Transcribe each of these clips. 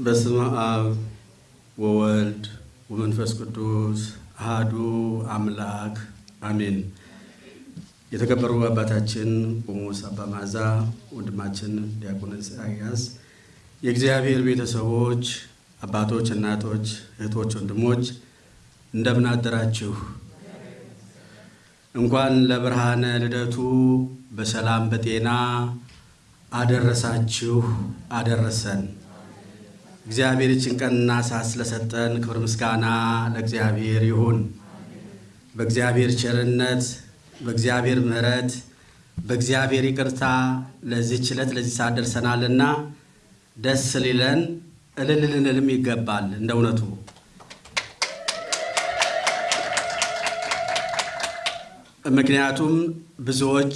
በስመ አብ ወወልድ ወመንፈስ ቅዱስ አሃዱ አምላክ አሜን። የተከበሩ አባታችን ቆሞስ አባ መዓዛ፣ ወንድማችን ዲያቆን ኢሳያስ፣ የእግዚአብሔር ቤተሰቦች፣ አባቶች፣ እናቶች፣ እህቶች፣ ወንድሞች እንደምን አደራችሁ? እንኳን ለብርሃነ ልደቱ በሰላም በጤና አደረሳችሁ አደረሰን። እግዚአብሔር ይችን ቀንና ሰዓት ስለሰጠን ክብር ምስጋና ለእግዚአብሔር ይሁን። በእግዚአብሔር ቸርነት፣ በእግዚአብሔር ምሕረት፣ በእግዚአብሔር ይቅርታ ለዚህች ዕለት ለዚህ ሰዓት ደርሰናልና ደስ ሊለን እልል ልንልም ይገባል። እንደ እውነቱ ምክንያቱም ብዙዎች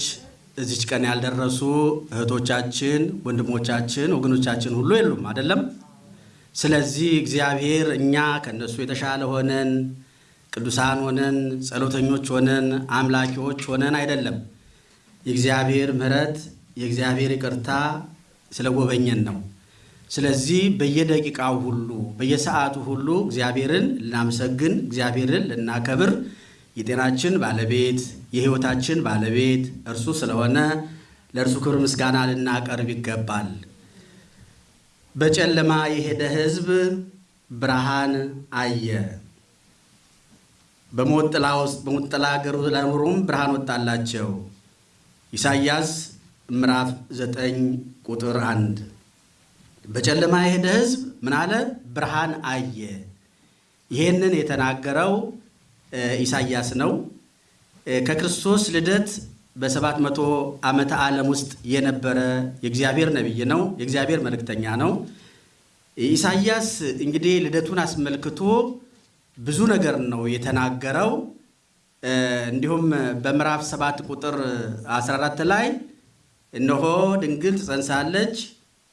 እዚች ቀን ያልደረሱ እህቶቻችን፣ ወንድሞቻችን፣ ወገኖቻችን ሁሉ የሉም አይደለም። ስለዚህ እግዚአብሔር እኛ ከእነሱ የተሻለ ሆነን ቅዱሳን ሆነን ጸሎተኞች ሆነን አምላኪዎች ሆነን አይደለም። የእግዚአብሔር ምሕረት የእግዚአብሔር ይቅርታ ስለጎበኘን ነው። ስለዚህ በየደቂቃው ሁሉ በየሰዓቱ ሁሉ እግዚአብሔርን ልናመሰግን እግዚአብሔርን ልናከብር የጤናችን ባለቤት የሕይወታችን ባለቤት እርሱ ስለሆነ ለእርሱ ክብር ምስጋና ልናቀርብ ይገባል። በጨለማ የሄደ ሕዝብ ብርሃን አየ። በሞት ጥላ ውስጥ በሞት ጥላ አገር ለኖሩም ብርሃን ወጣላቸው። ኢሳይያስ ምዕራፍ ዘጠኝ ቁጥር አንድ በጨለማ የሄደ ሕዝብ ምን አለ? ብርሃን አየ። ይሄንን የተናገረው ኢሳይያስ ነው። ከክርስቶስ ልደት በሰባት መቶ ዓመተ ዓለም ውስጥ የነበረ የእግዚአብሔር ነቢይ ነው። የእግዚአብሔር መልእክተኛ ነው። ኢሳይያስ እንግዲህ ልደቱን አስመልክቶ ብዙ ነገር ነው የተናገረው። እንዲሁም በምዕራፍ ሰባት ቁጥር 14 ላይ እነሆ ድንግል ትጸንሳለች፣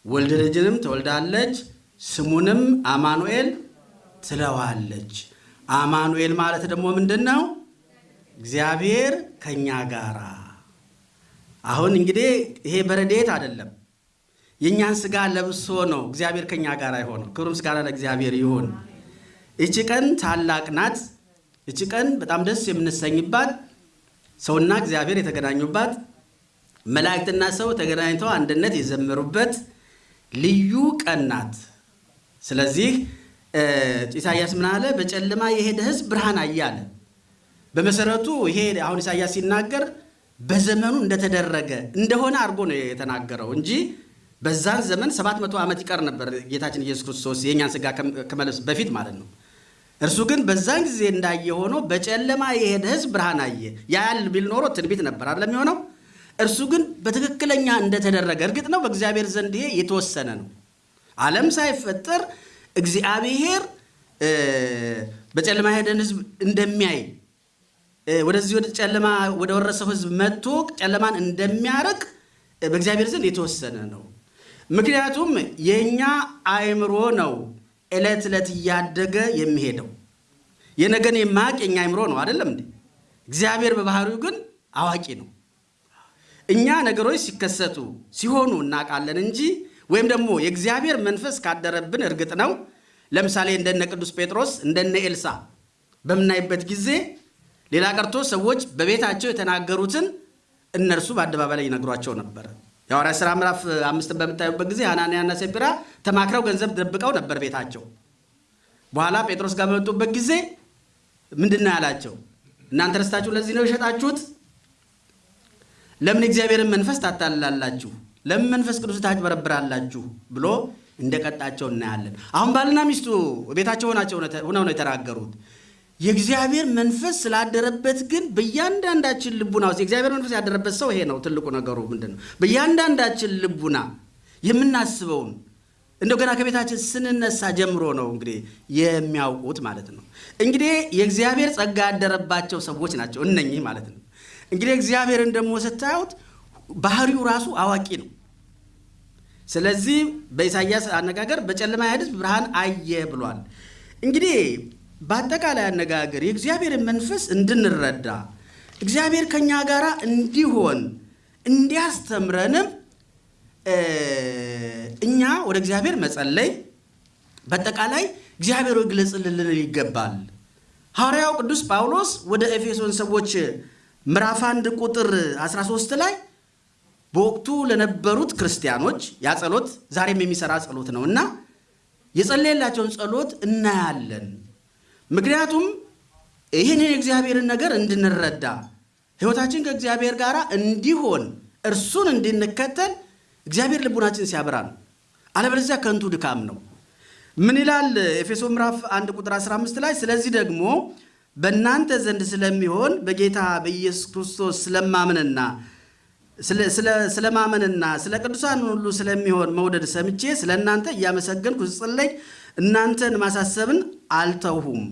ወልድ ልጅንም ትወልዳለች፣ ስሙንም አማኑኤል ትለዋለች። አማኑኤል ማለት ደግሞ ምንድን ነው? እግዚአብሔር ከኛ ጋራ። አሁን እንግዲህ ይሄ በረድኤት አይደለም፣ የእኛን ስጋ ለብሶ ነው እግዚአብሔር ከኛ ጋር የሆነው። ክብር ምስጋና ለእግዚአብሔር ይሁን። እቺ ቀን ታላቅ ናት። እቺ ቀን በጣም ደስ የምንሰኝባት፣ ሰውና እግዚአብሔር የተገናኙባት፣ መላእክትና ሰው ተገናኝተው አንድነት የዘመሩበት ልዩ ቀን ናት። ስለዚህ ኢሳያስ ምን አለ? በጨለማ የሄደ ሕዝብ ብርሃን አየ አለ። በመሰረቱ ይሄ አሁን ኢሳያስ ሲናገር በዘመኑ እንደተደረገ እንደሆነ አድርጎ ነው የተናገረው እንጂ በዛን ዘመን ሰባት መቶ ዓመት ይቀር ነበር ጌታችን ኢየሱስ ክርስቶስ የእኛን ስጋ ከመለብስ በፊት ማለት ነው። እርሱ ግን በዛን ጊዜ እንዳየ ሆኖ በጨለማ የሄደ ሕዝብ ብርሃን አየ። ያያል ቢል ኖሮ ትንቢት ነበር አይደለም የሆነው። እርሱ ግን በትክክለኛ እንደተደረገ እርግጥ ነው በእግዚአብሔር ዘንድ ይሄ የተወሰነ ነው። ዓለም ሳይፈጠር እግዚአብሔር በጨለማ የሄደን ሕዝብ እንደሚያይ ወደዚህ ወደ ጨለማ ወደ ወረሰው ሕዝብ መጥቶ ጨለማን እንደሚያርቅ በእግዚአብሔር ዘንድ የተወሰነ ነው። ምክንያቱም የእኛ አእምሮ ነው ዕለት ዕለት እያደገ የሚሄደው። የነገን የማያውቅ የእኛ አእምሮ ነው አይደለም እንዴ? እግዚአብሔር በባህሪው ግን አዋቂ ነው። እኛ ነገሮች ሲከሰቱ ሲሆኑ እናውቃለን እንጂ ወይም ደግሞ የእግዚአብሔር መንፈስ ካደረብን እርግጥ ነው። ለምሳሌ እንደነ ቅዱስ ጴጥሮስ እንደነ ኤልሳ በምናይበት ጊዜ ሌላ ቀርቶ ሰዎች በቤታቸው የተናገሩትን እነርሱ በአደባባይ ላይ ይነግሯቸው ነበረ። የሐዋርያት ሥራ ምዕራፍ አምስትን በምታዩበት ጊዜ ሐናንያና ሰጲራ ተማክረው ገንዘብ ደብቀው ነበር ቤታቸው። በኋላ ጴጥሮስ ጋር በመጡበት ጊዜ ምንድን ነው ያላቸው? እናንተ ረስታችሁ ለዚህ ነው የሸጣችሁት? ለምን እግዚአብሔርን መንፈስ ታታልላላችሁ? ለምን መንፈስ ቅዱስ ታጭበረብራላችሁ? ብሎ እንደቀጣቸው እናያለን። አሁን ባልና ሚስቱ ቤታቸው ሆነው ነው የተናገሩት። የእግዚአብሔር መንፈስ ስላደረበት ግን በእያንዳንዳችን ልቡና ውስጥ የእግዚአብሔር መንፈስ ያደረበት ሰው ይሄ ነው ትልቁ ነገሩ ምንድን ነው? በእያንዳንዳችን ልቡና የምናስበውን እንደው ገና ከቤታችን ስንነሳ ጀምሮ ነው እንግዲህ የሚያውቁት ማለት ነው። እንግዲህ የእግዚአብሔር ጸጋ ያደረባቸው ሰዎች ናቸው እነኚህ ማለት ነው። እንግዲህ እግዚአብሔርን ደግሞ ስታዩት ባህሪው ራሱ አዋቂ ነው። ስለዚህ በኢሳይያስ አነጋገር በጨለማ ሕዝብ ብርሃን አየ ብሏል። እንግዲህ በአጠቃላይ አነጋገር የእግዚአብሔርን መንፈስ እንድንረዳ እግዚአብሔር ከኛ ጋር እንዲሆን እንዲያስተምረንም እኛ ወደ እግዚአብሔር መጸለይ በአጠቃላይ እግዚአብሔር ልንል ይገባል። ሐዋርያው ቅዱስ ጳውሎስ ወደ ኤፌሶን ሰዎች ምዕራፍ 1 ቁጥር 13 ላይ በወቅቱ ለነበሩት ክርስቲያኖች ያ ጸሎት ዛሬም የሚሰራ ጸሎት ነው እና የጸለየላቸውን ጸሎት እናያለን። ምክንያቱም ይህንን የእግዚአብሔርን ነገር እንድንረዳ ሕይወታችን ከእግዚአብሔር ጋር እንዲሆን እርሱን እንድንከተል እግዚአብሔር ልቡናችን ሲያበራ ነው። አለበለዚያ ከንቱ ድካም ነው። ምን ይላል ኤፌሶ ምዕራፍ 1 ቁጥር 15 ላይ ስለዚህ ደግሞ በእናንተ ዘንድ ስለሚሆን በጌታ በኢየሱስ ክርስቶስ ስለማመንና ስለማመንና ስለ ቅዱሳን ሁሉ ስለሚሆን መውደድ ሰምቼ ስለ እናንተ እያመሰገንኩ ስጸለይ እናንተን ማሳሰብን አልተውሁም።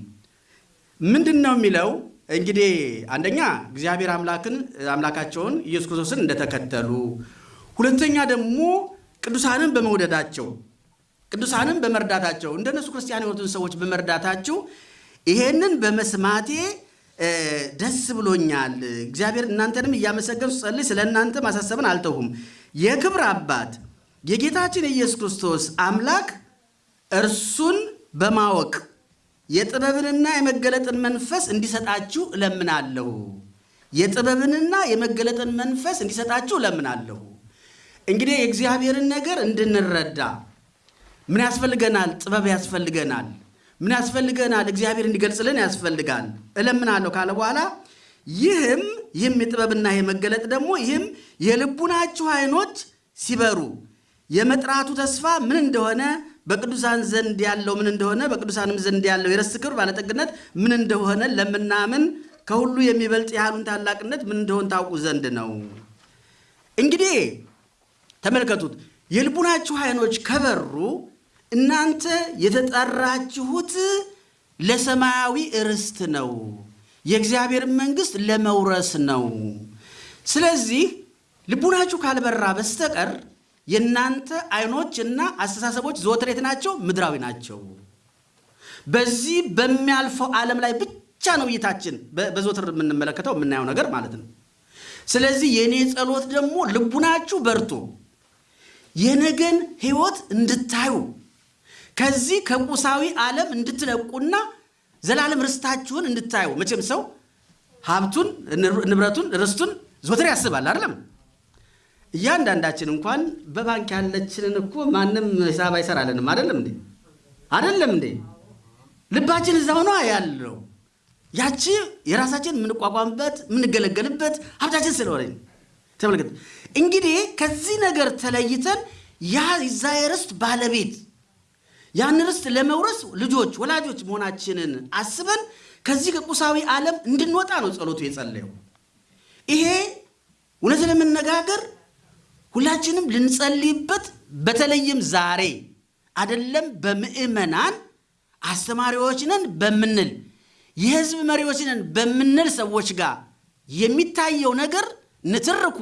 ምንድን ነው የሚለው? እንግዲህ አንደኛ እግዚአብሔር አምላክን አምላካቸውን ኢየሱስ ክርስቶስን እንደተከተሉ፣ ሁለተኛ ደግሞ ቅዱሳንን በመውደዳቸው ቅዱሳንን በመርዳታቸው እንደነሱ ክርስቲያን የሆኑትን ሰዎች በመርዳታቸው ይሄንን በመስማቴ ደስ ብሎኛል። እግዚአብሔር እናንተንም እያመሰገኑ ጸልይ ስለ እናንተ ማሳሰብን አልተውሁም። የክብር አባት የጌታችን የኢየሱስ ክርስቶስ አምላክ እርሱን በማወቅ የጥበብንና የመገለጥን መንፈስ እንዲሰጣችሁ እለምናለሁ። የጥበብንና የመገለጥን መንፈስ እንዲሰጣችሁ እለምናለሁ። እንግዲህ የእግዚአብሔርን ነገር እንድንረዳ ምን ያስፈልገናል? ጥበብ ያስፈልገናል። ምን ያስፈልገናል? እግዚአብሔር እንዲገልጽልን ያስፈልጋል። እለምናለሁ ካለ በኋላ ይህም ይህም የጥበብና የመገለጥ ደግሞ ይህም የልቡናችሁ ዓይኖች ሲበሩ የመጥራቱ ተስፋ ምን እንደሆነ በቅዱሳን ዘንድ ያለው ምን እንደሆነ በቅዱሳንም ዘንድ ያለው የርስት ክብር ባለጠግነት ምን እንደሆነ ለምናምን ከሁሉ የሚበልጥ ያህሉን ታላቅነት ምን እንደሆነ ታውቁ ዘንድ ነው። እንግዲህ ተመልከቱት፣ የልቡናችሁ ዓይኖች ከበሩ እናንተ የተጠራችሁት ለሰማያዊ ርስት ነው፣ የእግዚአብሔር መንግሥት ለመውረስ ነው። ስለዚህ ልቡናችሁ ካልበራ በስተቀር የእናንተ ዓይኖች እና አስተሳሰቦች ዘወትር የት ናቸው? ምድራዊ ናቸው። በዚህ በሚያልፈው ዓለም ላይ ብቻ ነው እይታችን በዘወትር የምንመለከተው የምናየው ነገር ማለት ነው። ስለዚህ የእኔ ጸሎት ደግሞ ልቡናችሁ በርቶ የነገን ሕይወት እንድታዩ ከዚህ ከቁሳዊ ዓለም እንድትለቁና ዘላለም ርስታችሁን እንድታዩ። መቼም ሰው ሀብቱን፣ ንብረቱን፣ ርስቱን ዘወትር ያስባል አይደለም? እያንዳንዳችን እንኳን በባንክ ያለችንን እኮ ማንም ሂሳብ አይሰራልንም። አይደለም እንዴ? አይደለም እንዴ? ልባችን እዛ ሆኖ ያለው ያቺ የራሳችን የምንቋቋምበት የምንገለገልበት ሀብታችን ስለሆነ ተመልከት። እንግዲህ ከዚህ ነገር ተለይተን ያ የዛ የርስት ባለቤት ያን ርስት ለመውረስ ልጆች ወላጆች መሆናችንን አስበን ከዚህ ከቁሳዊ ዓለም እንድንወጣ ነው ጸሎቱ የጸለየው። ይሄ እውነት ለመነጋገር ሁላችንም ልንጸልይበት በተለይም ዛሬ አደለም በምዕመናን አስተማሪዎች ነን በምንል የህዝብ መሪዎች ነን በምንል ሰዎች ጋር የሚታየው ነገር ንትርኩ፣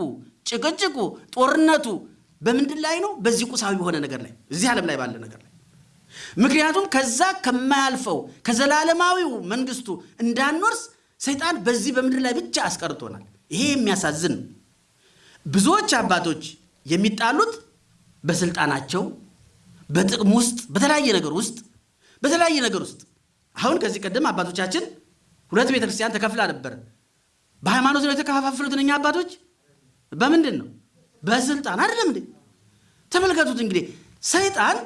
ጭቅጭቁ፣ ጦርነቱ በምንድን ላይ ነው? በዚህ ቁሳዊ በሆነ ነገር ላይ እዚህ ዓለም ላይ ባለ ነገር ላይ ምክንያቱም ከዛ ከማያልፈው ከዘላለማዊው መንግስቱ እንዳንወርስ ሰይጣን በዚህ በምድር ላይ ብቻ አስቀርቶናል። ይሄ የሚያሳዝን ነው። ብዙዎች አባቶች የሚጣሉት በስልጣናቸው በጥቅም ውስጥ በተለያየ ነገር ውስጥ በተለያየ ነገር ውስጥ አሁን ከዚህ ቀደም አባቶቻችን ሁለት ቤተ ክርስቲያን ተከፍላ ነበር። በሃይማኖት ነው የተከፋፈሉት እነኛ አባቶች በምንድን ነው? በስልጣን አይደለም እንዴ? ተመልከቱት እንግዲህ ሰይጣን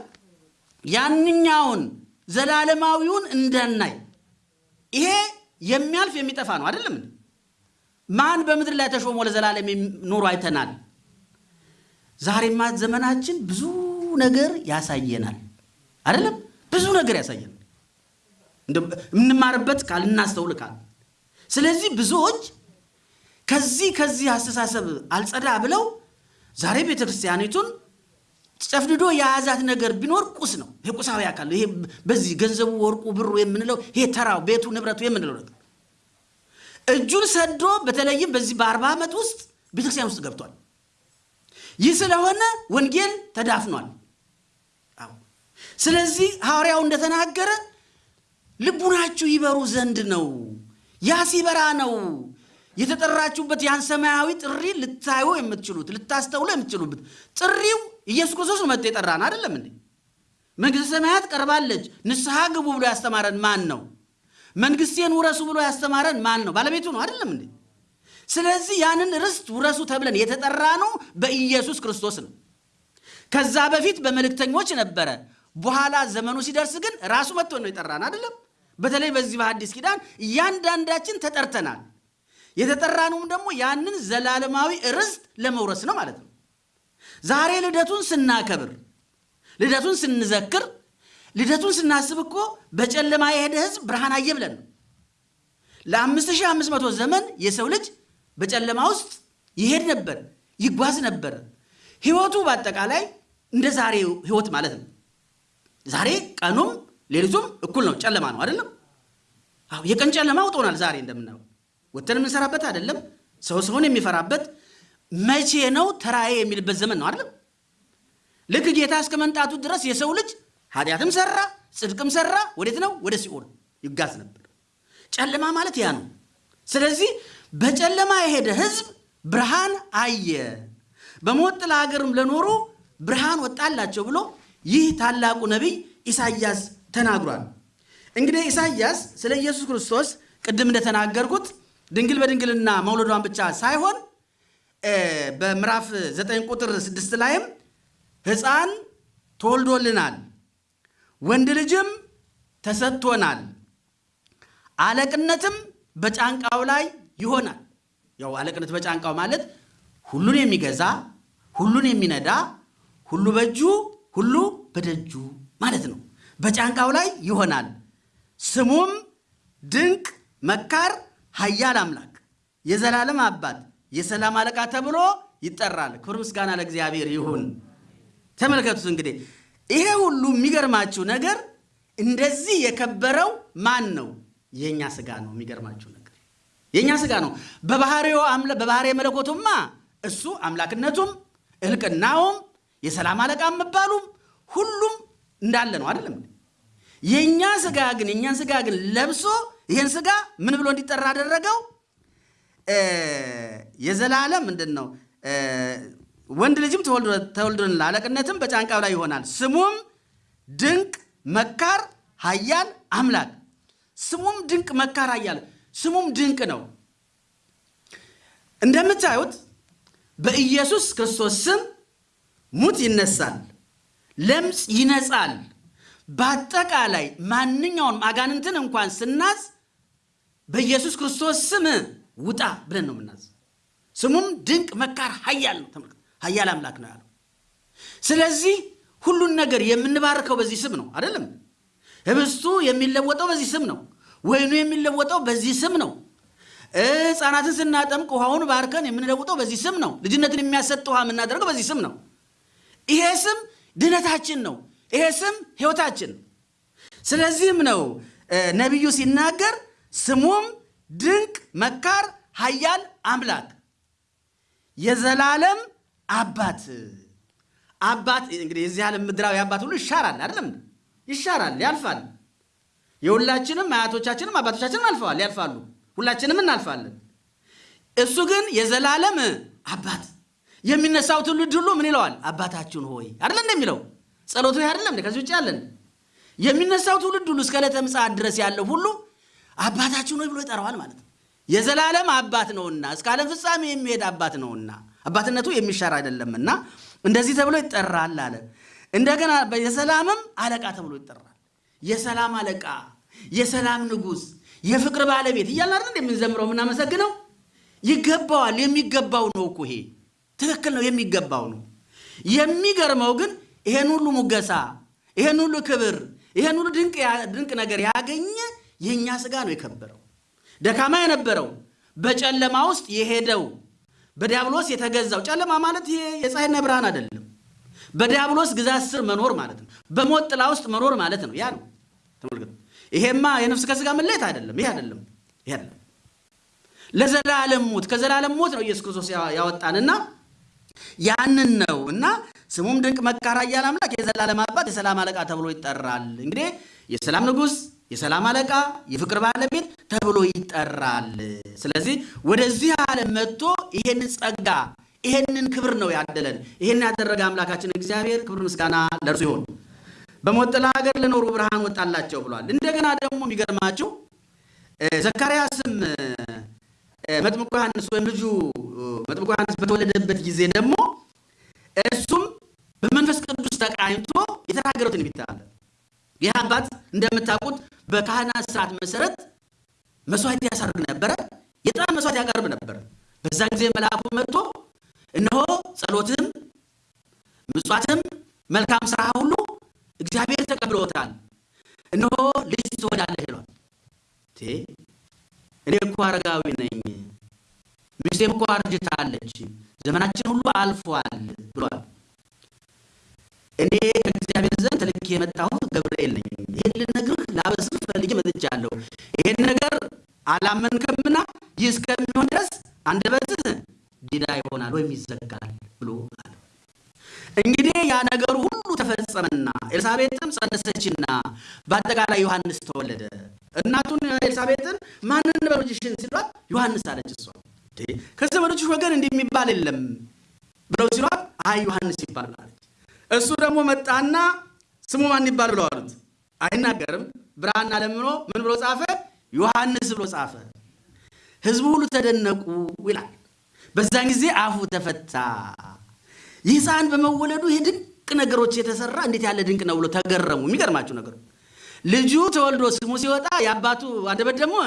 ያንኛውን ዘላለማዊውን እንዳናይ ይሄ የሚያልፍ የሚጠፋ ነው አይደለም እንዴ? ማን በምድር ላይ ተሾሞ ለዘላለም ኑሮ አይተናል። ዛሬማ ዘመናችን ብዙ ነገር ያሳየናል አይደለም? ብዙ ነገር ያሳየናል። የምንማርበት ቃል እናስተውል ስለዚህ ብዙዎች ከዚህ ከዚህ አስተሳሰብ አልጸዳ ብለው ዛሬ ቤተ ክርስቲያኒቱን ጨፍድዶ የያዛት ነገር ቢኖር ቁስ ነው። ይሄ ቁሳዊ አካል ይሄ በዚህ ገንዘቡ፣ ወርቁ፣ ብሩ የምንለው ይሄ ተራው ቤቱ፣ ንብረቱ የምንለው ነገር እጁን ሰዶ በተለይም በዚህ በአርባ ዓመት ውስጥ ቤተክርስቲያን ውስጥ ገብቷል። ይህ ስለሆነ ወንጌል ተዳፍኗል። ስለዚህ ሐዋርያው እንደተናገረ ልቡናችሁ ይበሩ ዘንድ ነው። ያ ሲበራ ነው የተጠራችሁበት ያን ሰማያዊ ጥሪ ልታዩ የምትችሉት ልታስተውሉ የምትችሉበት ጥሪው ኢየሱስ ክርስቶስ መጥቶ የጠራን አይደለም እንዴ? መንግሥተ ሰማያት ቀርባለች፣ ንስሐ ግቡ ብሎ ያስተማረን ማን ነው? መንግሥቴን ውረሱ ብሎ ያስተማረን ማን ነው? ባለቤቱ ነው አይደለም እንዴ? ስለዚህ ያንን ርስት ውረሱ ተብለን የተጠራ ነው በኢየሱስ ክርስቶስ ነው። ከዛ በፊት በመልእክተኞች ነበረ። በኋላ ዘመኑ ሲደርስ ግን ራሱ መጥቶ ነው የጠራን አይደለም። በተለይ በዚህ በሐዲስ ኪዳን እያንዳንዳችን ተጠርተናል። የተጠራነውም ደግሞ ያንን ዘላለማዊ ርስት ለመውረስ ነው ማለት ነው። ዛሬ ልደቱን ስናከብር፣ ልደቱን ስንዘክር፣ ልደቱን ስናስብ እኮ በጨለማ የሄደ ሕዝብ ብርሃን አየ ብለን ነው። ለ5500 ዘመን የሰው ልጅ በጨለማ ውስጥ ይሄድ ነበር፣ ይጓዝ ነበር። ህይወቱ በአጠቃላይ እንደ ዛሬው ህይወት ማለት ነው። ዛሬ ቀኑም ሌሊቱም እኩል ነው፣ ጨለማ ነው አይደለም? አዎ የቀን ጨለማ ውጦናል። ዛሬ እንደምናየው ወተን የምንሰራበት አይደለም። ሰው ሰውን የሚፈራበት መቼ ነው ተራዬ የሚልበት ዘመን ነው አይደለም? ልክ ጌታ እስከ መምጣቱ ድረስ የሰው ልጅ ኃጢአትም ሰራ ጽድቅም ሰራ፣ ወዴት ነው? ወደ ሲኦል ይጋዝ ነበር። ጨለማ ማለት ያ ነው። ስለዚህ በጨለማ የሄደ ህዝብ ብርሃን አየ፣ በሞት ጥላ ለኖሩ ብርሃን ወጣላቸው ብሎ ይህ ታላቁ ነቢይ ኢሳይያስ ተናግሯል። እንግዲህ ኢሳይያስ ስለ ኢየሱስ ክርስቶስ ቅድም እንደተናገርኩት ድንግል በድንግልና መውለዷን ብቻ ሳይሆን በምዕራፍ 9 ቁጥር 6 ላይም ሕፃን ተወልዶልናል፣ ወንድ ልጅም ተሰጥቶናል፣ አለቅነትም በጫንቃው ላይ ይሆናል። ያው አለቅነት በጫንቃው ማለት ሁሉን የሚገዛ ሁሉን የሚነዳ ሁሉ በእጁ ሁሉ በደጁ ማለት ነው። በጫንቃው ላይ ይሆናል። ስሙም ድንቅ መካር፣ ኃያል አምላክ፣ የዘላለም አባት፣ የሰላም አለቃ ተብሎ ይጠራል። ክብር ምስጋና ለእግዚአብሔር ይሁን። ተመልከቱት እንግዲህ ይሄ ሁሉ የሚገርማችሁ ነገር እንደዚህ የከበረው ማን ነው? የእኛ ስጋ ነው። የሚገርማችሁ ነገር የእኛ ስጋ ነው። በባህሪው በባህሪ መለኮቱማ እሱ አምላክነቱም እልቅናውም የሰላም አለቃ መባሉም ሁሉም እንዳለ ነው አይደለም። የእኛ ስጋ ግን የእኛን ስጋ ግን ለብሶ ይህን ስጋ ምን ብሎ እንዲጠራ አደረገው? የዘላለም ምንድን ነው? ወንድ ልጅም ተወልዶልናል፣ አለቅነትም በጫንቃው ላይ ይሆናል። ስሙም ድንቅ መካር፣ ኃያል አምላክ። ስሙም ድንቅ መካር፣ ኃያል ስሙም ድንቅ ነው። እንደምታዩት በኢየሱስ ክርስቶስ ስም ሙት ይነሳል፣ ለምጽ ይነጻል። በአጠቃላይ ማንኛውንም አጋንንትን እንኳን ስናዝ በኢየሱስ ክርስቶስ ስም ውጣ ብለን ነው የምናዝ። ስሙም ድንቅ መካር ኃያል ነው። ተመልከት፣ ኃያል አምላክ ነው ያለው። ስለዚህ ሁሉን ነገር የምንባርከው በዚህ ስም ነው አይደለም? ህብስቱ የሚለወጠው በዚህ ስም ነው። ወይኑ የሚለወጠው በዚህ ስም ነው። ሕፃናትን ስናጠምቅ ውሃውን ባርከን የምንለውጠው በዚህ ስም ነው። ልጅነትን የሚያሰጥ ውሃ የምናደርገው በዚህ ስም ነው። ይሄ ስም ድነታችን ነው። ይሄ ስም ሕይወታችን ነው። ስለዚህም ነው ነቢዩ ሲናገር ስሙም ድንቅ መካር፣ ኃያል አምላክ፣ የዘላለም አባት። አባት እንግዲህ የዚህ ዓለም ምድራዊ አባት ሁሉ ይሻራል አይደለም? ይሻራል፣ ያልፋል። የሁላችንም አያቶቻችንም አባቶቻችንም አልፈዋል፣ ያልፋሉ። ሁላችንም እናልፋለን። እሱ ግን የዘላለም አባት የሚነሳው ትውልድ ሁሉ ምን ይለዋል? አባታችን ሆይ አይደለ እንደሚለው ጸሎቱ አይደለም ከዚህ ውጭ ያለን የሚነሳው ትውልድ ሁሉ እስከ ዕለተ ምጽአት ድረስ ያለው ሁሉ አባታችን ሆይ ብሎ ይጠራዋል ማለት ነው። የዘላለም አባት ነውና እስከ ዓለም ፍጻሜ የሚሄድ አባት ነውና አባትነቱ የሚሻር አይደለምና እንደዚህ ተብሎ ይጠራል አለ። እንደገና የሰላምም አለቃ ተብሎ ይጠራል። የሰላም አለቃ፣ የሰላም ንጉሥ፣ የፍቅር ባለቤት እያልን አይደል የምንዘምረው የምናመሰግነው። ይገባዋል። የሚገባው ነው እኮ ይሄ ትክክል ነው። የሚገባው ነው። የሚገርመው ግን ይሄን ሁሉ ሙገሳ፣ ይሄን ሁሉ ክብር፣ ይሄን ሁሉ ድንቅ ነገር ያገኘ የእኛ ስጋ ነው የከበረው። ደካማ የነበረው በጨለማ ውስጥ የሄደው በዲያብሎስ የተገዛው ጨለማ ማለት ይሄ የፀሐይና ብርሃን አይደለም። በዲያብሎስ ግዛት ስር መኖር ማለት ነው። በሞት ጥላ ውስጥ መኖር ማለት ነው። ያ ነው ተመልከቱ። ይሄማ የነፍስ ከስጋ መለየት አይደለም። ይሄ አይደለም። ይሄ አይደለም። ለዘላለም ሞት ከዘላለም ሞት ነው ኢየሱስ ክርስቶስ ያወጣንና ያንን ነው እና ስሙም ድንቅ መካር፣ ኃያል አምላክ፣ የዘላለም አባት፣ የሰላም አለቃ ተብሎ ይጠራል። እንግዲህ የሰላም ንጉሥ፣ የሰላም አለቃ፣ የፍቅር ባለቤት ተብሎ ይጠራል። ስለዚህ ወደዚህ ዓለም መጥቶ ይሄንን ጸጋ ይሄንን ክብር ነው ያደለን። ይሄን ያደረገ አምላካችን እግዚአብሔር ክብር ምስጋና ለእርሱ ይሆን። በሞት ጥላ ሀገር ለኖሩ ብርሃን ወጣላቸው ብሏል። እንደገና ደግሞ የሚገርማችሁ ዘካርያስም መጥምቁ ዮሐንስ ወይም ልጁ መጥምቁ ዮሐንስ በተወለደበት ጊዜ ደግሞ እሱም በመንፈስ ቅዱስ ተቃኝቶ የተናገረው ትንቢት አለ። ይህ አባት እንደምታውቁት በካህናት ስርዓት መሰረት መስዋዕት ያሳርግ ነበረ። የዕጣን መስዋዕት ያቀርብ ነበር። በዛን ጊዜ መልአኩ መጥቶ እነሆ ጸሎትም ምጽዋትም መልካም ስራ ሁሉ እግዚአብሔር ተቀብሎታል፣ እነሆ ልጅ ትወልዳለህ ይሏል። እኔ እኮ አረጋዊ ነኝ፣ ሚስቴም እኮ አርጅታለች፣ ዘመናችን ሁሉ አልፏል ብሏል። እኔ ከእግዚአብሔር ዘንድ ተልኬ የመጣሁት ገብርኤል ነኝ። ይህን ልነግርህ ላበስርህ ፈልጌ መጥቻለሁ። ይህን ነገር አላመንከምና ይህ እስከሚሆን ድረስ አንደበትህ ዲዳ ይሆናል ወይም ይዘጋል ብሎ አለ። እንግዲህ ያ ነገሩ ሁሉ ተፈጸመና ኤልሳቤጥም ጸነሰችና በአጠቃላይ ዮሐንስ ተወለደ። እናቱን ኤልሳቤጥን ማንን ልጅሽን ሲሏት ዮሐንስ አለች። እሷ ከዘመዶችሽ ወገን እንዲህ የሚባል የለም ብለው ሲሏት አይ ዮሐንስ አለች። እሱ ደግሞ መጣና ስሙ ማን ይባል ብለው አሉት። አይናገርም። ብራና ለምኖ ምን ብሎ ጻፈ? ዮሐንስ ብሎ ጻፈ። ህዝቡ ሁሉ ተደነቁ ይላል። በዛን ጊዜ አፉ ተፈታ። ይህ ሕፃን በመወለዱ ይህ ድንቅ ነገሮች የተሰራ እንዴት ያለ ድንቅ ነው ብሎ ተገረሙ። የሚገርማችሁ ነገሩ ልጁ ተወልዶ ስሙ ሲወጣ የአባቱ አንደበት ደግሞ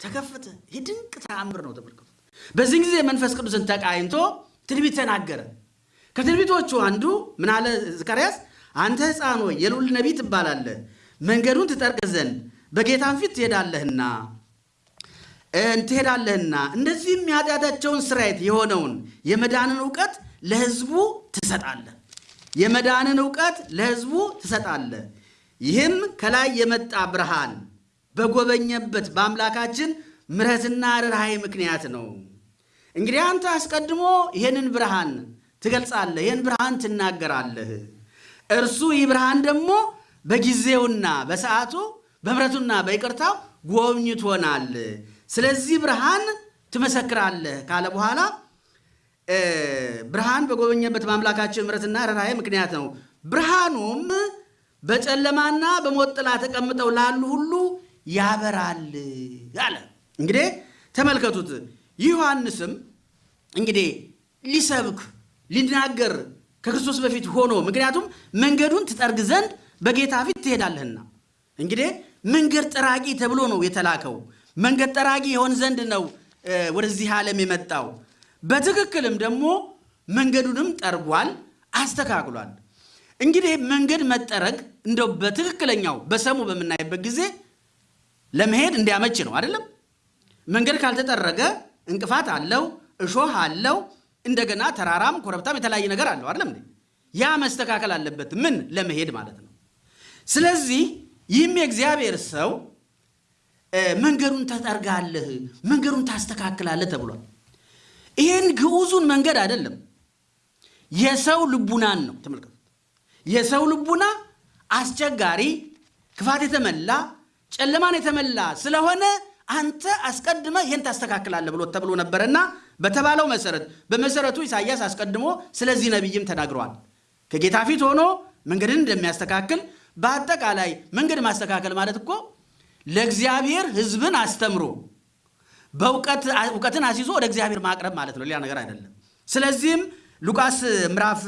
ተከፈተ። ይህ ድንቅ ተአምር ነው። ተመልከቱ። በዚህ ጊዜ መንፈስ ቅዱስን ተቃኝቶ ትንቢት ተናገረ። ከትንቢቶቹ አንዱ ምን አለ ዘካርያስ? አንተ ሕፃን ሆይ የልዑል ነቢይ ትባላለህ፣ መንገዱን ትጠርቅ ዘንድ በጌታም ፊት ትሄዳለህና ትሄዳለህና እንደዚህም የኃጢአታቸውን ስርየት የሆነውን የመዳንን እውቀት ለሕዝቡ ትሰጣለህ። የመዳንን እውቀት ለሕዝቡ ትሰጣለህ። ይህም ከላይ የመጣ ብርሃን በጎበኘበት በአምላካችን ምሕረትና ርኅራኄ ምክንያት ነው። እንግዲህ አንተ አስቀድሞ ይህንን ብርሃን ትገልጻለህ፣ ይህን ብርሃን ትናገራለህ። እርሱ ይህ ብርሃን ደግሞ በጊዜውና በሰዓቱ በምሕረቱና በይቅርታው ጎብኝቶናል። ስለዚህ ብርሃን ትመሰክራለህ ካለ በኋላ ብርሃን በጎበኘበት በአምላካችን ምሕረትና ርኅራኄ ምክንያት ነው። ብርሃኑም በጨለማና በሞት ጥላ ተቀምጠው ላሉ ሁሉ ያበራል አለ። እንግዲህ ተመልከቱት። ዮሐንስም እንግዲህ ሊሰብክ ሊናገር ከክርስቶስ በፊት ሆኖ ምክንያቱም መንገዱን ትጠርግ ዘንድ በጌታ ፊት ትሄዳለህና እንግዲህ መንገድ ጠራጊ ተብሎ ነው የተላከው። መንገድ ጠራጊ የሆን ዘንድ ነው ወደዚህ ዓለም የመጣው። በትክክልም ደግሞ መንገዱንም ጠርጓል፣ አስተካክሏል። እንግዲህ መንገድ መጠረግ እንደው በትክክለኛው በሰሙ በምናይበት ጊዜ ለመሄድ እንዲያመች ነው አይደለም። መንገድ ካልተጠረገ እንቅፋት አለው፣ እሾህ አለው፣ እንደገና ተራራም ኮረብታም የተለያየ ነገር አለው አይደለም። ያ መስተካከል አለበት፣ ምን ለመሄድ ማለት ነው። ስለዚህ ይህም የእግዚአብሔር ሰው መንገዱን ተጠርጋለህ፣ መንገዱን ታስተካክላለህ ተብሏል። ይህን ግዑዙን መንገድ አይደለም የሰው ልቡናን ነው። ተመልከቱት። የሰው ልቡና አስቸጋሪ፣ ክፋት የተመላ ጨለማን የተመላ ስለሆነ አንተ አስቀድመ ይህን ታስተካክላለህ ብሎ ተብሎ ነበረና በተባለው መሰረት በመሰረቱ ኢሳይያስ አስቀድሞ ስለዚህ ነቢይም ተናግረዋል። ከጌታ ፊት ሆኖ መንገድን እንደሚያስተካክል በአጠቃላይ መንገድ ማስተካከል ማለት እኮ ለእግዚአብሔር ሕዝብን አስተምሮ በእውቀትን አስይዞ ወደ እግዚአብሔር ማቅረብ ማለት ነው፣ ሌላ ነገር አይደለም። ስለዚህም ሉቃስ ምዕራፍ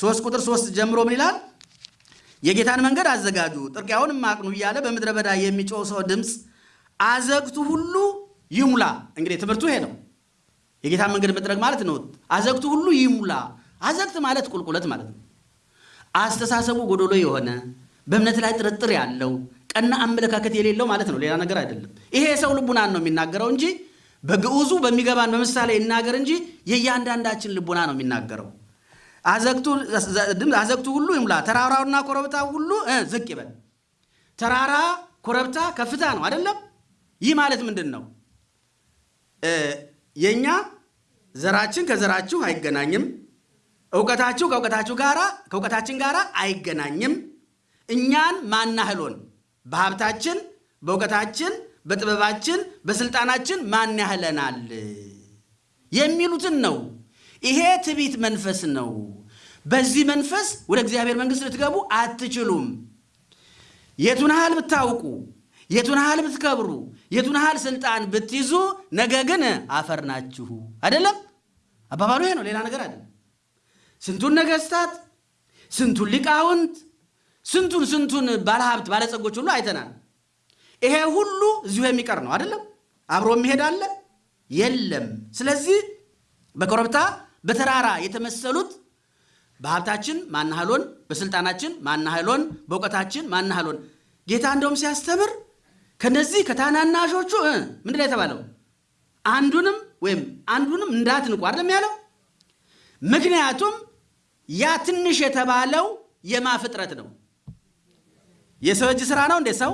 3 ቁጥር 3 ጀምሮ ምን ይላል? የጌታን መንገድ አዘጋጁ ጥርጊያውንም አቅኑ እያለ በምድረ በዳ የሚጮህ ሰው ድምፅ አዘግቱ ሁሉ ይሙላ። እንግዲህ ትምህርቱ ይሄ ነው። የጌታን መንገድ መጥረግ ማለት ነው። አዘግቱ ሁሉ ይሙላ። አዘግት ማለት ቁልቁለት ማለት ነው። አስተሳሰቡ ጎዶሎ የሆነ በእምነት ላይ ጥርጥር ያለው ቀና አመለካከት የሌለው ማለት ነው። ሌላ ነገር አይደለም። ይሄ የሰው ልቡናን ነው የሚናገረው እንጂ በግዑዙ በሚገባን በምሳሌ ይናገር እንጂ የእያንዳንዳችን ልቡና ነው የሚናገረው። አዘግቱ ሁሉ ይሙላ፣ ተራራውና ኮረብታ ሁሉ ዝቅ ይበል። ተራራ ኮረብታ ከፍታ ነው አይደለም? ይህ ማለት ምንድን ነው? የእኛ ዘራችን ከዘራችሁ አይገናኝም፣ እውቀታችሁ ከእውቀታችሁ ጋራ ከእውቀታችን ጋር አይገናኝም። እኛን ማናህሎን በሀብታችን፣ በእውቀታችን፣ በጥበባችን፣ በስልጣናችን ማን ያህለናል የሚሉትን ነው። ይሄ ትዕቢት መንፈስ ነው። በዚህ መንፈስ ወደ እግዚአብሔር መንግሥት ልትገቡ አትችሉም። የቱን ያህል ብታውቁ፣ የቱን ያህል ብትከብሩ፣ የቱን ያህል ስልጣን ብትይዙ፣ ነገ ግን አፈር ናችሁ። አይደለም አባባሉ ይሄ ነው፣ ሌላ ነገር አይደለም። ስንቱን ነገስታት፣ ስንቱን ሊቃውንት፣ ስንቱን ስንቱን ባለሀብት ባለጸጎች ሁሉ አይተናል። ይሄ ሁሉ እዚሁ የሚቀር ነው አይደለም? አብሮ የሚሄድ አለ የለም። ስለዚህ በኮረብታ በተራራ የተመሰሉት በሀብታችን ማናህሎን፣ በስልጣናችን ማናህሎን፣ በእውቀታችን ማናህሎን። ጌታ እንደውም ሲያስተምር ከነዚህ ከታናናሾቹ ምንድን ነው የተባለው? አንዱንም ወይም አንዱንም እንዳትንቁ አይደለም ያለው። ምክንያቱም ያ ትንሽ የተባለው የማ ፍጥረት ነው? የሰው እጅ ስራ ነው እንዴ? ሰው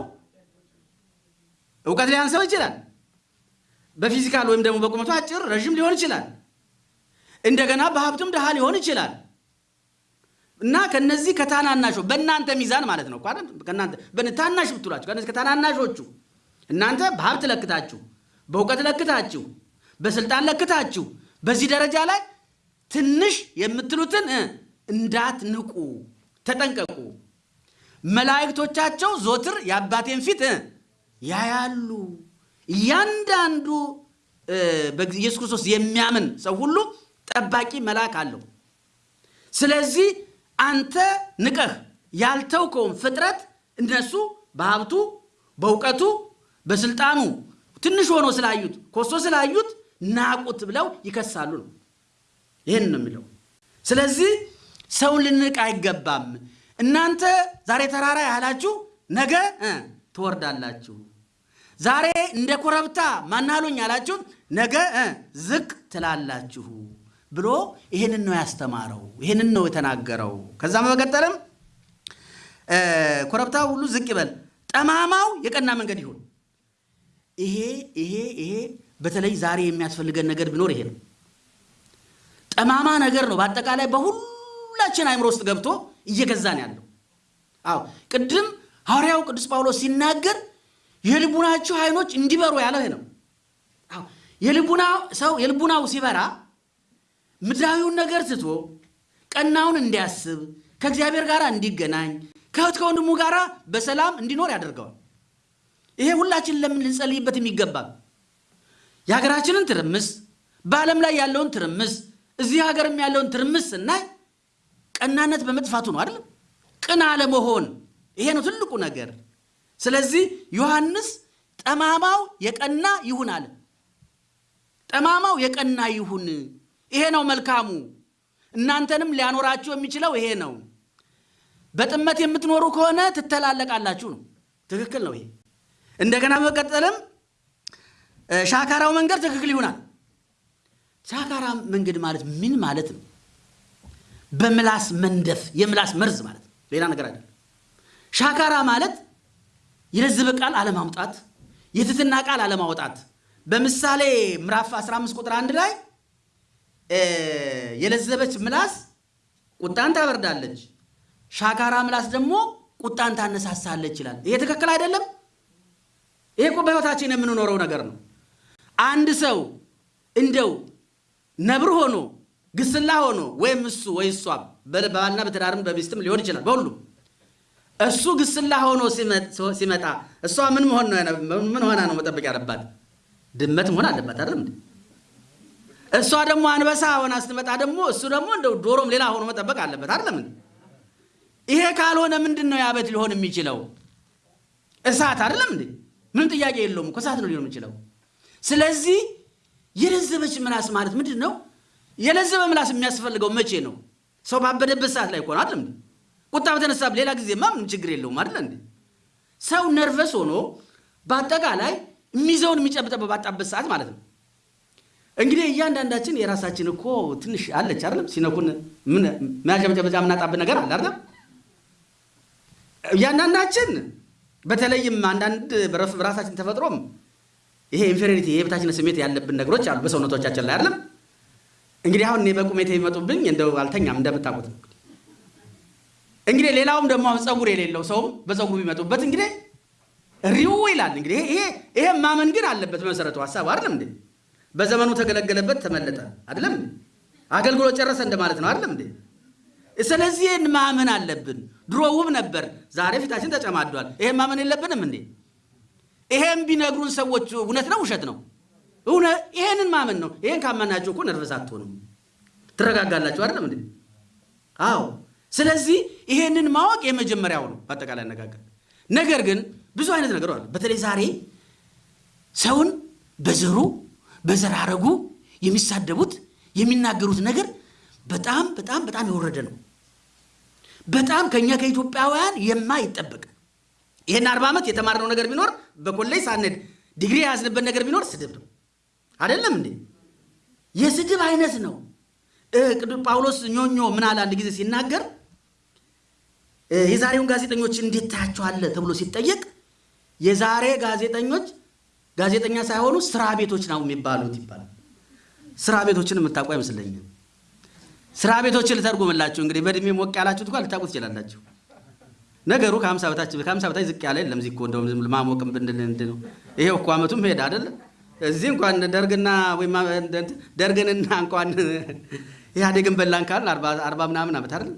እውቀት ሊያንሰው ይችላል። በፊዚካል ወይም ደግሞ በቁመቱ አጭር ረዥም ሊሆን ይችላል። እንደገና በሀብቱም ድሃ ሊሆን ይችላል። እና ከነዚህ ከታናናሾ በእናንተ ሚዛን ማለት ነው ከእናንተ ታናሽ ብትሏቸው ከነዚህ ከታናናሾቹ እናንተ በሀብት ለክታችሁ፣ በእውቀት ለክታችሁ፣ በስልጣን ለክታችሁ በዚህ ደረጃ ላይ ትንሽ የምትሉትን እንዳትንቁ ተጠንቀቁ። መላእክቶቻቸው ዞትር የአባቴን ፊት ያያሉ። እያንዳንዱ በኢየሱስ ክርስቶስ የሚያምን ሰው ሁሉ ጠባቂ መልአክ አለው። ስለዚህ አንተ ንቀህ ያልተውከውን ፍጥረት እነሱ በሀብቱ በእውቀቱ በስልጣኑ ትንሽ ሆኖ ስላዩት ኮሶ ስላዩት ናቁት ብለው ይከሳሉ ነው። ይህን ነው የሚለው። ስለዚህ ሰውን ልንቅ አይገባም። እናንተ ዛሬ ተራራ ያህላችሁ ነገ ትወርዳላችሁ። ዛሬ እንደ ኮረብታ ማናሉኝ ያላችሁት ነገ ዝቅ ትላላችሁ ብሎ ይህንን ነው ያስተማረው። ይህንን ነው የተናገረው። ከዛ በመቀጠልም ኮረብታው ሁሉ ዝቅ ይበል፣ ጠማማው የቀና መንገድ ይሁን። ይሄ ይሄ ይሄ በተለይ ዛሬ የሚያስፈልገን ነገር ቢኖር ይሄ ነው። ጠማማ ነገር ነው በአጠቃላይ በሁላችን አይምሮ ውስጥ ገብቶ እየገዛን ያለው። አዎ ቅድም ሐዋርያው ቅዱስ ጳውሎስ ሲናገር የልቡናችሁ አይኖች እንዲበሩ ያለው ይሄ ነው። አዎ የልቡናው ሰው የልቡናው ሲበራ ምድራዊውን ነገር ትቶ ቀናውን እንዲያስብ ከእግዚአብሔር ጋር እንዲገናኝ ከእህት ከወንድሙ ጋር በሰላም እንዲኖር ያደርገዋል። ይሄ ሁላችን ለምን ልንጸልይበት የሚገባ የሀገራችንን ትርምስ፣ በዓለም ላይ ያለውን ትርምስ፣ እዚህ ሀገርም ያለውን ትርምስ ስናይ ቀናነት በመጥፋቱ ነው አይደለም? ቅን አለመሆን ይሄ ነው ትልቁ ነገር። ስለዚህ ዮሐንስ ጠማማው የቀና ይሁን አለ። ጠማማው የቀና ይሁን፣ ይሄ ነው መልካሙ። እናንተንም ሊያኖራችሁ የሚችለው ይሄ ነው። በጥመት የምትኖሩ ከሆነ ትተላለቃላችሁ ነው። ትክክል ነው ይሄ። እንደገና በመቀጠልም ሻካራው መንገድ ትክክል ይሆናል። ሻካራ መንገድ ማለት ምን ማለት ነው? በምላስ መንደፍ የምላስ መርዝ ማለት ነው። ሌላ ነገር አይደለም። ሻካራ ማለት የለዘበ ቃል አለማውጣት፣ የትትና ቃል አለማውጣት። በምሳሌ ምዕራፍ 15 ቁጥር አንድ ላይ የለዘበች ምላስ ቁጣን ታበርዳለች፣ ሻካራ ምላስ ደግሞ ቁጣን ታነሳሳለች ይላል። ይሄ ትክክል አይደለም። ይሄ እኮ በሕይወታችን የምንኖረው ነገር ነው። አንድ ሰው እንደው ነብር ሆኖ ግስላ ሆኖ ወይም እሱ ወይ እሷ በባልና በትዳርም በሚስትም ሊሆን ይችላል። በሁሉም እሱ ግስላ ሆኖ ሲመጣ እሷ ምን ሆና ነው መጠበቅ ያለባት? ድመት መሆን አለባት አይደለም? እሷ ደግሞ አንበሳ ሆና ስትመጣ ደግሞ እሱ ደግሞ እንደው ዶሮም ሌላ ሆኖ መጠበቅ አለበት አይደለም? ይሄ ካልሆነ ምንድን ነው ያበት ሊሆን የሚችለው? እሳት አይደለም እንዴ? ምንም ጥያቄ የለውም እኮ እሳት ነው ሊሆን የሚችለው። ስለዚህ የለዘበች ምላስ ማለት ምንድን ነው? የለዘበ ምላስ የሚያስፈልገው መቼ ነው? ሰው ባበደበት ሰዓት ላይ ነው አይደለም? ቁጣ በተነሳ ሌላ ጊዜማ ምንም ችግር የለውም አይደለ እንዴ? ሰው ነርቨስ ሆኖ በአጠቃላይ የሚይዘውን የሚጨብጠው ባጣበት ሰዓት ማለት ነው። እንግዲህ እያንዳንዳችን የራሳችን እኮ ትንሽ አለች አይደለም? ሲነኩን ምን መያዣ የምናጣበት ነገር አለ አይደለም? እያንዳንዳችን በተለይም አንዳንድ በራሳችን ተፈጥሮም ይሄ inferiority የበታችነት ስሜት ያለብን ነገሮች አሉ በሰውነቶቻችን ላይ አይደለም። እንግዲህ አሁን እኔ በቁመቴ የሚመጡብኝ እንደው አልተኛም እንደምታውቁት እንግዲህ ሌላውም ደግሞ አሁን ፀጉር የሌለው ሰውም በፀጉሩ ቢመጡበት እንግዲህ ሪው ይላል። እንግዲህ ይሄ ይሄ ማመን ግን አለበት በመሰረቱ ሀሳብ አይደለም እንዴ? በዘመኑ ተገለገለበት ተመለጠ አይደለም? አገልግሎት ጨረሰ እንደማለት ነው አይደለም እንዴ? ስለዚህ ይህን ማመን አለብን። ድሮ ውብ ነበር፣ ዛሬ ፊታችን ተጨማዷል። ይሄን ማመን የለብንም እንዴ? ይሄን ቢነግሩን ሰዎች እውነት ነው ውሸት ነው? ይሄንን ማመን ነው። ይሄን ካመናችሁ እኮ ነርቨስ አትሆንም፣ ትረጋጋላችሁ። አይደለም እንዴ? አዎ። ስለዚህ ይሄንን ማወቅ የመጀመሪያው ነው በአጠቃላይ አነጋገር። ነገር ግን ብዙ አይነት ነገር አለ። በተለይ ዛሬ ሰውን በዘሩ በዘራረጉ የሚሳደቡት የሚናገሩት ነገር በጣም በጣም በጣም የወረደ ነው። በጣም ከኛ ከኢትዮጵያውያን የማይጠበቅ ይህን አርባ ዓመት የተማርነው ነገር ቢኖር በኮሌጅ ሳንሄድ ዲግሪ የያዝንበት ነገር ቢኖር ስድብ ነው። አይደለም እንዴ? የስድብ አይነት ነው። ጳውሎስ ኞኞ ምን አለ አንድ ጊዜ ሲናገር የዛሬውን ጋዜጠኞች እንዴት ታያቸዋለህ ተብሎ ሲጠየቅ የዛሬ ጋዜጠኞች ጋዜጠኛ ሳይሆኑ ስራ ቤቶች ነው የሚባሉት ይባላል። ስራ ቤቶችን የምታውቁ አይመስለኝም። ስራ ቤቶችን ልተርጉምላችሁ እንግዲህ በእድሜ ሞቅ ያላችሁት እንኳን ልታውቁ ትችላላችሁ። ነገሩ ከሀምሳ በታች ከሀምሳ በታች ዝቅ ያለ የለም። እዚህ እኮ እንደውም ማሞቅም ብንል እንትን ነው። ይሄው እኮ ዓመቱም ሄደ አይደለ? እዚህ እንኳን ደርግና ወይም ደርግንና እንኳን ኢህአዴግን በላን ካልን አርባ ምናምን ዓመት አይደል?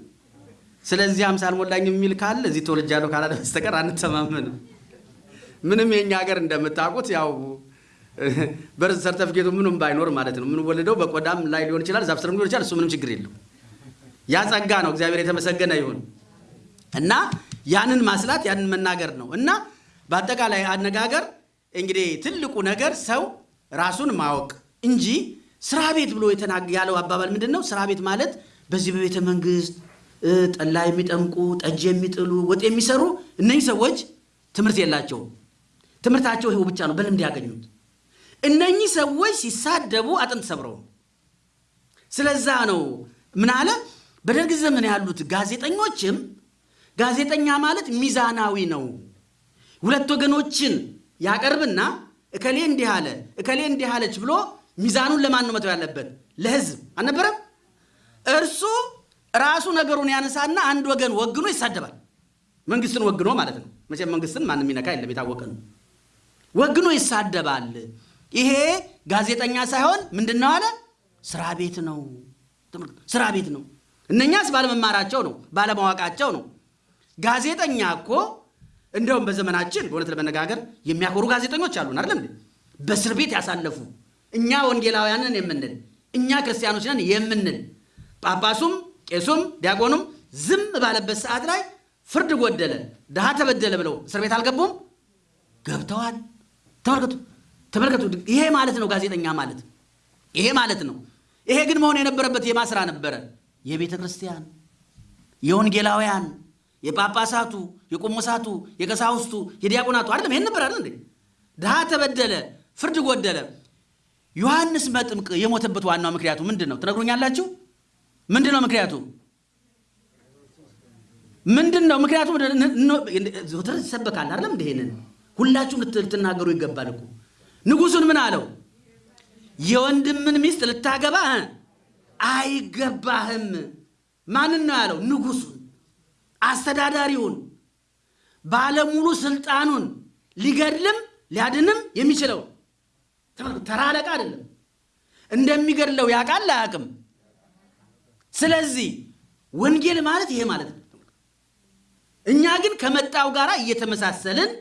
ስለዚህ ሀምሳ አልሞላኝም የሚል ካለ እዚህ ተወልጃለሁ ካላለ በስተቀር አንተማመንም። ምንም የኛ ሀገር እንደምታውቁት ያው በርዝ ሰርተፍኬቱ ምንም ባይኖር ማለት ነው። የምንወለደው በቆዳም ላይ ሊሆን ይችላል፣ ዛፍ ስርም ሊሆን ይችላል። እሱ ምንም ችግር የለው። ያ ጸጋ ነው። እግዚአብሔር የተመሰገነ ይሁን እና ያንን ማስላት ያንን መናገር ነው እና በአጠቃላይ አነጋገር እንግዲህ ትልቁ ነገር ሰው ራሱን ማወቅ እንጂ ስራ ቤት ብሎ ያለው አባባል ምንድን ነው? ስራ ቤት ማለት በዚህ በቤተ መንግስት ጠላ የሚጠምቁ ጠጅ የሚጥሉ ወጥ የሚሰሩ እነዚህ ሰዎች ትምህርት የላቸውም። ትምህርታቸው ይኸው ብቻ ነው፣ በልምድ ያገኙት። እነኚህ ሰዎች ሲሳደቡ አጥንት ሰብረው ስለዛ ነው ምን አለ በደርግ ዘመን ያሉት ጋዜጠኞችም ጋዜጠኛ ማለት ሚዛናዊ ነው። ሁለት ወገኖችን ያቀርብና እከሌ እንዲህ አለ እከሌ እንዲህ አለች ብሎ ሚዛኑን ለማን ነው መተው ያለበት? ለህዝብ አልነበረም? እርሱ ራሱ ነገሩን ያነሳና አንድ ወገን ወግኖ ይሳደባል። መንግስትን ወግኖ ማለት ነው። መቼም መንግስትን ማንም የሚነካ የለም፣ የታወቀ ነው። ወግኖ ይሳደባል። ይሄ ጋዜጠኛ ሳይሆን ምንድን ነው አለ? ስራ ቤት ነው፣ ስራ ቤት ነው። እነኛስ ባለመማራቸው ነው፣ ባለማወቃቸው ነው። ጋዜጠኛ እኮ እንደውም በዘመናችን በእውነት ለመነጋገር የሚያኮሩ ጋዜጠኞች አሉን አይደለም? በእስር ቤት ያሳለፉ እኛ ወንጌላውያንን የምንል እኛ ክርስቲያኖች ነን የምንል ጳጳሱም ቄሱም ዲያቆኑም ዝም ባለበት ሰዓት ላይ ፍርድ ጎደለ፣ ድሃ ተበደለ ብለው እስር ቤት አልገቡም? ገብተዋል። ተመልከቱ ተመልከቱ። ይሄ ማለት ነው ጋዜጠኛ ማለት ይሄ ማለት ነው። ይሄ ግን መሆን የነበረበት የማስራ ነበረ የቤተ ክርስቲያን የወንጌላውያን የጳጳሳቱ የቆሞሳቱ የቀሳውስቱ የዲያቆናቱ አይደለም። ይሄን ነበር አይደል እንዴ? ተበደለ፣ ፍርድ ጎደለ። ዮሐንስ መጥምቅ የሞተበት ዋናው ምክንያቱ ምንድን ነው ትነግሩኛላችሁ? ምንድን ነው ምክንያቱ? ምንድን ነው ምክንያቱ? ዘወትር ይሰበካል አይደለም እንደ ሁላችሁም ልትናገሩ ይገባል እኮ ንጉሱን ምን አለው? የወንድምን ሚስት ልታገባ አይገባህም። ማንን ነው ያለው? ንጉሱን፣ አስተዳዳሪውን፣ ባለሙሉ ስልጣኑን ሊገድልም ሊያድንም የሚችለው ተራ አለቃ አይደለም። እንደሚገድለው ያውቃል አያውቅም? ስለዚህ ወንጌል ማለት ይሄ ማለት ነው። እኛ ግን ከመጣው ጋር እየተመሳሰልን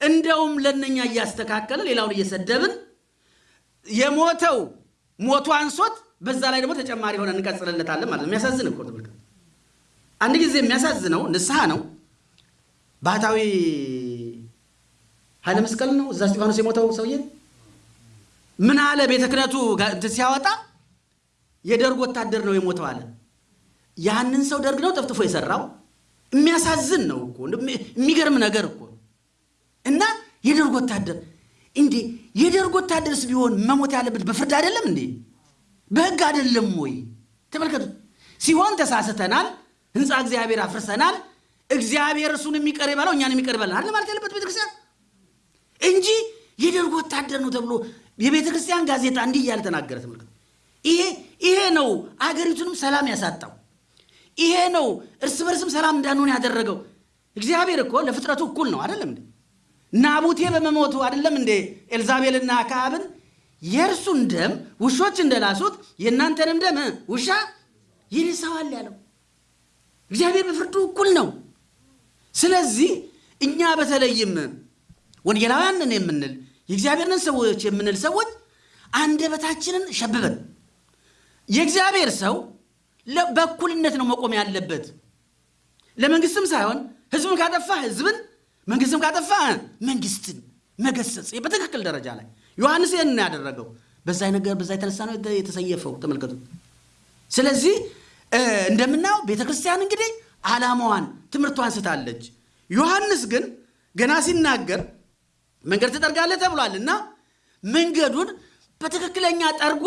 እንደውም ለነኛ እያስተካከልን ሌላውን እየሰደብን የሞተው ሞቱ አንሶት በዛ ላይ ደግሞ ተጨማሪ ሆነ እንቀጽልለታለን ማለት ነው። የሚያሳዝን እኮ ተመልከት። አንድ ጊዜ የሚያሳዝነው ንስሐ ነው። ባህታዊ ኃይለ መስቀል ነው እዛ እስጢፋኖስ የሞተው ሰውዬ ምን አለ? ቤተ ክህነቱ ሲያወጣ የደርግ ወታደር ነው የሞተው አለ። ያንን ሰው ደርግ ነው ጠፍጥፎ የሰራው። የሚያሳዝን ነው እኮ የሚገርም ነገር እኮ እና የደርግ ወታደር እንዴ! የደርግ ወታደርስ ቢሆን መሞት ያለበት በፍርድ አይደለም እንዴ? በሕግ አይደለም ወይ? ተመልከቱ። ሲሆን ተሳስተናል፣ ህንፃ እግዚአብሔር አፍርሰናል፣ እግዚአብሔር እሱን የሚቀር ይበለው እኛን የሚቀር ይበላል አይደል ማለት ያለበት ቤተክርስቲያን እንጂ የደርግ ወታደር ነው ተብሎ የቤተ ክርስቲያን ጋዜጣ እንዲህ እያለ ተናገረ። ተመልከቱ። ይሄ ይሄ ነው አገሪቱንም ሰላም ያሳጣው። ይሄ ነው እርስ በርስም ሰላም እንዳንሆን ያደረገው። እግዚአብሔር እኮ ለፍጥረቱ እኩል ነው አይደለም እንዴ? ናቡቴ በመሞቱ አይደለም እንዴ ኤልዛቤልና አክዓብን የእርሱን ደም ውሾች እንደላሱት የእናንተንም ደም ውሻ ይልሰዋል ያለው። እግዚአብሔር በፍርዱ እኩል ነው። ስለዚህ እኛ በተለይም ወንጌላውያንን የምንል የእግዚአብሔርን ሰዎች የምንል ሰዎች አንደበታችንን ሸብበን የእግዚአብሔር ሰው በእኩልነት ነው መቆም ያለበት። ለመንግስትም ሳይሆን ህዝብን ካጠፋ ህዝብን፣ መንግስትም ካጠፋ መንግስትን መገሰጽ በትክክል ደረጃ ላይ ዮሐንስ ይህን ያደረገው። በዛ ነገር በዛ የተነሳ ነው የተሰየፈው። ተመልከቱ። ስለዚህ እንደምናየው ቤተ ክርስቲያን እንግዲህ ዓላማዋን ትምህርቷን ስታለች። ዮሐንስ ግን ገና ሲናገር መንገድ ትጠርጋለህ ተብሏል እና መንገዱን በትክክለኛ ጠርጎ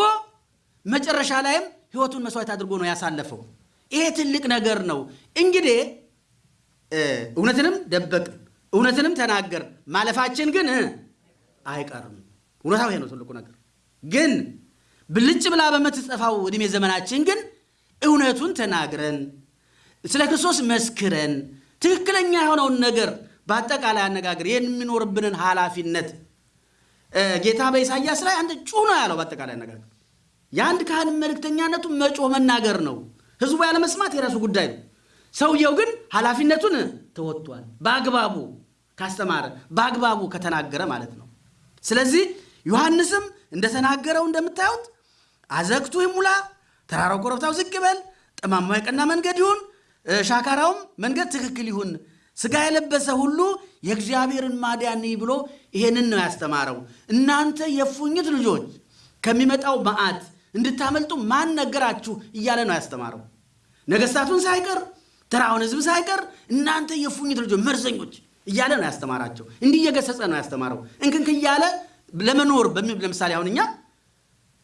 መጨረሻ ላይም ህይወቱን መስዋዕት አድርጎ ነው ያሳለፈው። ይሄ ትልቅ ነገር ነው። እንግዲህ እውነትንም ደበቅን፣ እውነትንም ተናገር ማለፋችን ግን አይቀርም። እውነታው ይሄ ነው ትልቁ ነገር። ግን ብልጭ ብላ በምትጠፋው ዕድሜ ዘመናችን ግን እውነቱን ተናግረን ስለ ክርስቶስ መስክረን ትክክለኛ የሆነውን ነገር በአጠቃላይ አነጋገር የሚኖርብንን ኃላፊነት ጌታ በኢሳያስ ላይ አንድ ጩህ ነው ያለው። በአጠቃላይ አነጋገር የአንድ ካህን መልእክተኛነቱ መጮህ መናገር ነው። ህዝቡ ያለ መስማት የራሱ ጉዳይ ነው። ሰውየው ግን ኃላፊነቱን ተወጥቷል። በአግባቡ ካስተማረ፣ በአግባቡ ከተናገረ ማለት ነው። ስለዚህ ዮሐንስም እንደተናገረው እንደምታዩት አዘግቱ ይሙላ፣ ተራራው ኮረብታው ዝቅ ይበል፣ ጠማማው የቀና መንገድ ይሁን፣ ሻካራውም መንገድ ትክክል ይሁን፣ ስጋ የለበሰ ሁሉ የእግዚአብሔርን ማዳን ብሎ ይሄንን ነው ያስተማረው። እናንተ የፉኝት ልጆች ከሚመጣው መዓት እንድታመልጡ ማን ነገራችሁ እያለ ነው ያስተማረው። ነገስታቱን ሳይቀር ተራውን ህዝብ ሳይቀር እናንተ የፉኝት ልጆች መርዘኞች እያለ ነው ያስተማራቸው። እንዲህ እየገሰጸ ነው ያስተማረው። እንክንክ እያለ ለመኖር ለምሳሌ አሁን እኛ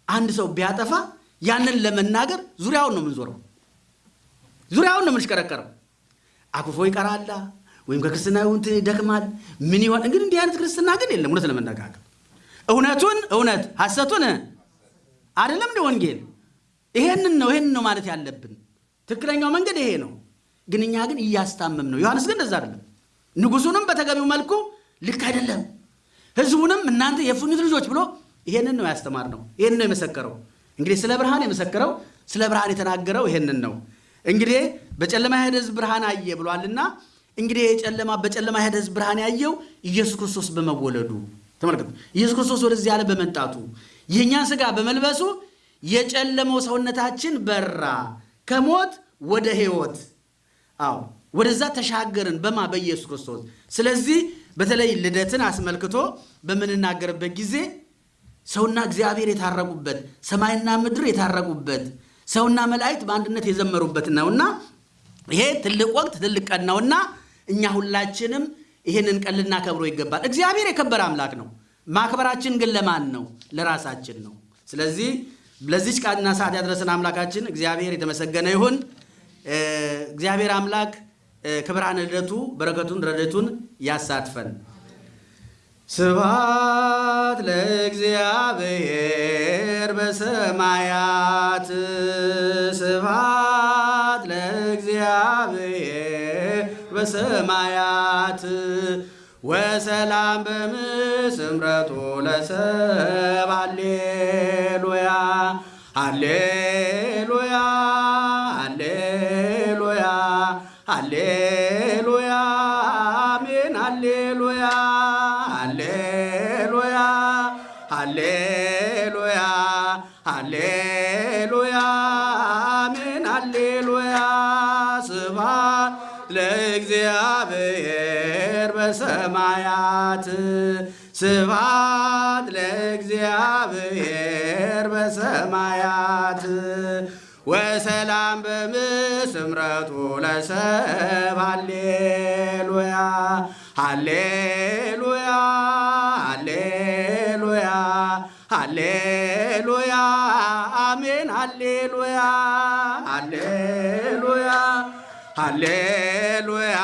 አንድ ሰው ቢያጠፋ ያንን ለመናገር ዙሪያውን ነው የምንዞረው፣ ዙሪያውን ነው የምንሽከረከረው። አኩርፎ ይቀራላ ወይም ከክርስትና እንትን ይደክማል። ምን ይሆን እንግዲህ እንዲህ አይነት ክርስትና ግን የለም። እውነት ለመነጋገር እውነቱን እውነት ሐሰቱን አይደለም እንደ ወንጌል ይሄንን ነው ይሄንን ነው ማለት ያለብን። ትክክለኛው መንገድ ይሄ ነው። ግን እኛ ግን እያስታመም ነው። ዮሐንስ ግን እንደዛ አይደለም። ንጉሱንም በተገቢው መልኩ ልክ አይደለም፣ ህዝቡንም እናንተ የፉኝት ልጆች ብሎ ይሄንን ነው ያስተማር ነው። ይሄንን ነው የመሰከረው። እንግዲህ ስለ ብርሃን የመሰከረው ስለ ብርሃን የተናገረው ይሄንን ነው። እንግዲህ በጨለማ የሄደ ህዝብ ብርሃን አየ ብሏልና እንግዲህ የጨለማ በጨለማ የሄደ ህዝብ ብርሃን ያየው ኢየሱስ ክርስቶስ በመወለዱ ተመልከቱ። ኢየሱስ ክርስቶስ ወደዚህ ዓለም በመምጣቱ የእኛን ስጋ በመልበሱ የጨለመው ሰውነታችን በራ፣ ከሞት ወደ ህይወት አዎ ወደዛ ተሻገርን በማ በኢየሱስ ክርስቶስ። ስለዚህ በተለይ ልደትን አስመልክቶ በምንናገርበት ጊዜ ሰውና እግዚአብሔር የታረቁበት ሰማይና ምድር የታረቁበት ሰውና መላእክት በአንድነት የዘመሩበት ነውና ይሄ ትልቅ ወቅት ትልቅ ቀን ነውና እኛ ሁላችንም ይህንን ቀን ልናከብሮ ይገባል። እግዚአብሔር የከበረ አምላክ ነው። ማክበራችን ግን ለማን ነው? ለራሳችን ነው። ስለዚህ ለዚች ቃልና ሰዓት ያደረሰን አምላካችን እግዚአብሔር የተመሰገነ ይሁን። እግዚአብሔር አምላክ ከብርሃነ ልደቱ በረከቱን ረድኤቱን ያሳትፈን። ስብሐት ለእግዚአብሔር በሰማያት ስብሐት ለእግዚአብሔር በሰማያት ወሰላም በምስምረቱ ለሰብ ሃሌሉያ ሃሌሉያ ሃሌሉያ ሃሌሉያ አሜን ሃሌሉያ ሃሌሉያ ሃሌሉያ ሃሌሉያ አሜን ሃሌሉያ ስብሐት ለእግዚአብሔር በሰማያት። ስብሐት ለእግዚአብሔር በሰማያት ወሰላም በምስምረቱ ለሰብ ሃሌሉያ ሃሌሉያ ሃሌሉያ ሃሌሉያ አሜን ሃሌሉያ ሃሌሉያ ሃሌሉያ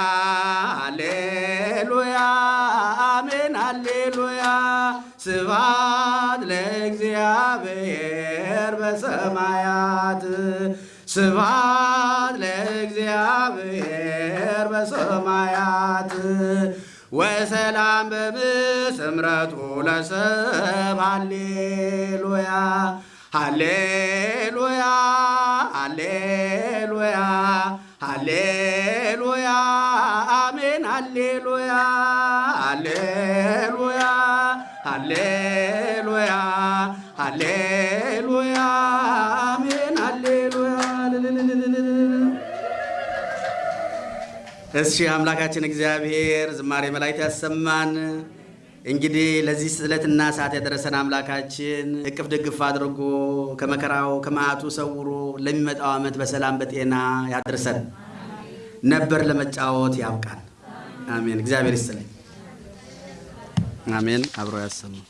ስብሐት ለእግዚአብሔር በሰማያት። ስብሐት ለእግዚአብሔር በሰማያት። ወሰላም በምስምረቱ ለሰብ ሃሌሉያ ሃሌሉያ ሃሌሉያ ሃሌ ሃሌሉያ ሃሌሉያ ሃሌሉያ ሃሌሉያ አሜን ሃሌሉያ እሺ አምላካችን እግዚአብሔር ዝማሬ መላእክት ያሰማን። እንግዲህ ለዚህ ስዕለትና ሰዓት ያደረሰን አምላካችን እቅፍ ድግፍ አድርጎ ከመከራው ከመዓቱ ሰውሮ ለሚመጣው ዓመት በሰላም በጤና ያድርሰን። ነበር ለመጫወት ያብቃን። አሜን። እግዚአብሔር ይስጥልኝ። አሜን። አብሮ ያሰማን።